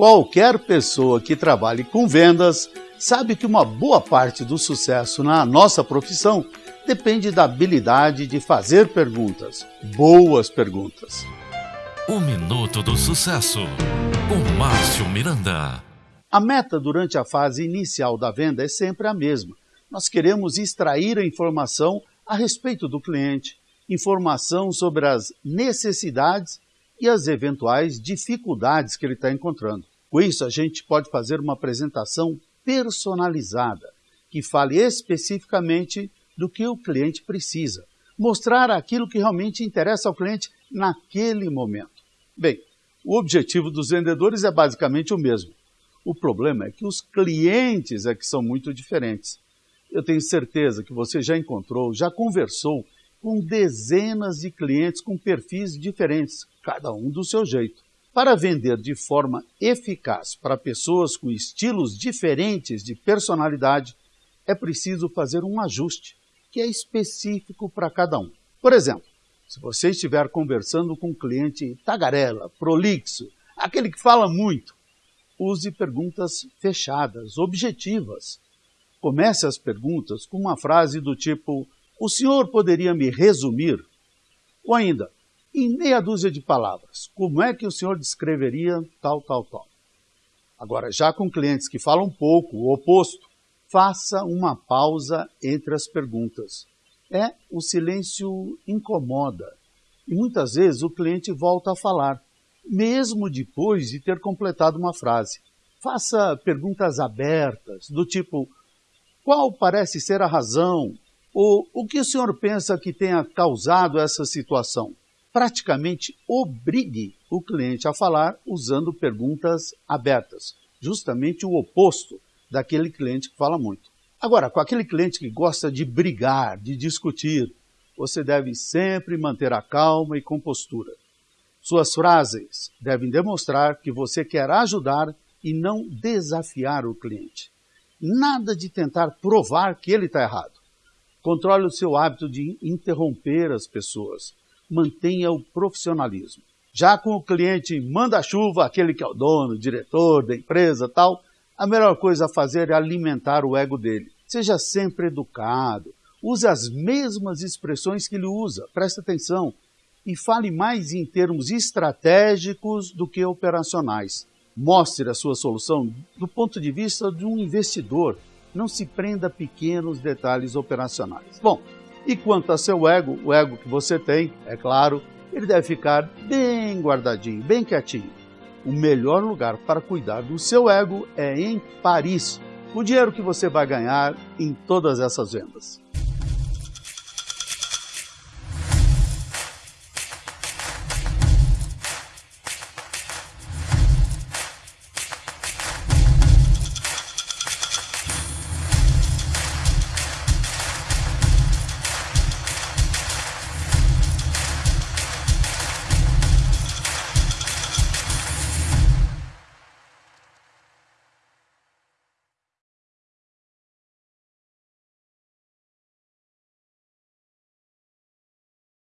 Qualquer pessoa que trabalhe com vendas sabe que uma boa parte do sucesso na nossa profissão depende da habilidade de fazer perguntas, boas perguntas. O Minuto do Sucesso, com Márcio Miranda. A meta durante a fase inicial da venda é sempre a mesma. Nós queremos extrair a informação a respeito do cliente, informação sobre as necessidades e as eventuais dificuldades que ele está encontrando. Com isso, a gente pode fazer uma apresentação personalizada, que fale especificamente do que o cliente precisa, mostrar aquilo que realmente interessa ao cliente naquele momento. Bem, o objetivo dos vendedores é basicamente o mesmo. O problema é que os clientes é que são muito diferentes. Eu tenho certeza que você já encontrou, já conversou com dezenas de clientes com perfis diferentes, cada um do seu jeito. Para vender de forma eficaz para pessoas com estilos diferentes de personalidade, é preciso fazer um ajuste que é específico para cada um. Por exemplo, se você estiver conversando com um cliente tagarela, prolixo, aquele que fala muito, use perguntas fechadas, objetivas. Comece as perguntas com uma frase do tipo: O senhor poderia me resumir? Ou ainda, em meia dúzia de palavras, como é que o senhor descreveria tal, tal, tal? Agora, já com clientes que falam pouco, o oposto, faça uma pausa entre as perguntas. É, o silêncio incomoda e muitas vezes o cliente volta a falar, mesmo depois de ter completado uma frase. Faça perguntas abertas, do tipo: qual parece ser a razão? Ou o que o senhor pensa que tenha causado essa situação? Praticamente obrigue o cliente a falar usando perguntas abertas, justamente o oposto daquele cliente que fala muito. Agora, com aquele cliente que gosta de brigar, de discutir, você deve sempre manter a calma e compostura. Suas frases devem demonstrar que você quer ajudar e não desafiar o cliente. Nada de tentar provar que ele está errado. Controle o seu hábito de interromper as pessoas mantenha o profissionalismo. Já com o cliente manda-chuva, aquele que é o dono, diretor da empresa tal, a melhor coisa a fazer é alimentar o ego dele. Seja sempre educado, use as mesmas expressões que ele usa, preste atenção, e fale mais em termos estratégicos do que operacionais. Mostre a sua solução do ponto de vista de um investidor. Não se prenda a pequenos detalhes operacionais. Bom, e quanto a seu ego, o ego que você tem, é claro, ele deve ficar bem guardadinho, bem quietinho. O melhor lugar para cuidar do seu ego é em Paris, o dinheiro que você vai ganhar em todas essas vendas.